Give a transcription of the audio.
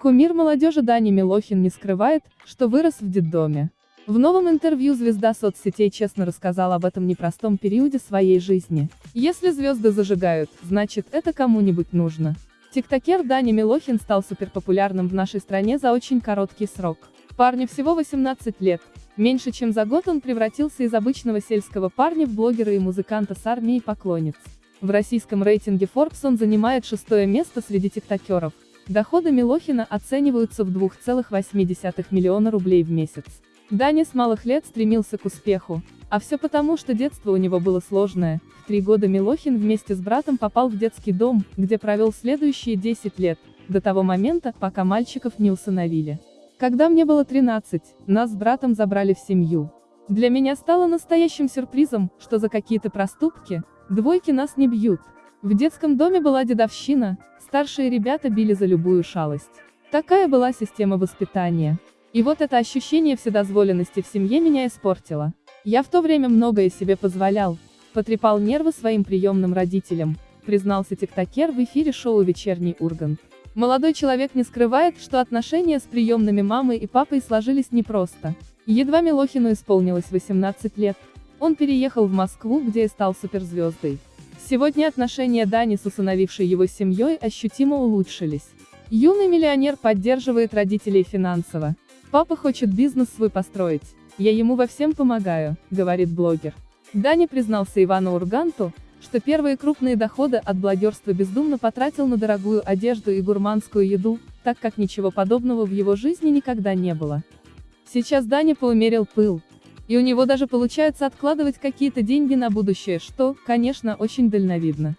Кумир молодежи Дани Милохин не скрывает, что вырос в детдоме. В новом интервью звезда соцсетей честно рассказал об этом непростом периоде своей жизни. Если звезды зажигают, значит, это кому-нибудь нужно. Тиктокер Дани Милохин стал суперпопулярным в нашей стране за очень короткий срок. Парню всего 18 лет. Меньше чем за год он превратился из обычного сельского парня в блогера и музыканта с армией поклонниц. В российском рейтинге Forbes он занимает шестое место среди тиктокеров. Доходы Милохина оцениваются в 2,8 миллиона рублей в месяц. Даня с малых лет стремился к успеху. А все потому, что детство у него было сложное. В три года Милохин вместе с братом попал в детский дом, где провел следующие 10 лет, до того момента, пока мальчиков не усыновили. Когда мне было 13, нас с братом забрали в семью. Для меня стало настоящим сюрпризом, что за какие-то проступки, двойки нас не бьют. В детском доме была дедовщина, старшие ребята били за любую шалость. Такая была система воспитания. И вот это ощущение вседозволенности в семье меня испортило. Я в то время многое себе позволял, потрепал нервы своим приемным родителям, признался тиктокер в эфире шоу «Вечерний Ургант». Молодой человек не скрывает, что отношения с приемными мамой и папой сложились непросто. Едва Милохину исполнилось 18 лет, он переехал в Москву, где и стал суперзвездой. Сегодня отношения Дани с усыновившей его семьей ощутимо улучшились. Юный миллионер поддерживает родителей финансово, Папа хочет бизнес свой построить. Я ему во всем помогаю, говорит блогер. Дани признался Ивану Урганту, что первые крупные доходы от блогерства бездумно потратил на дорогую одежду и гурманскую еду, так как ничего подобного в его жизни никогда не было. Сейчас Дани поумерил пыл. И у него даже получается откладывать какие-то деньги на будущее, что, конечно, очень дальновидно.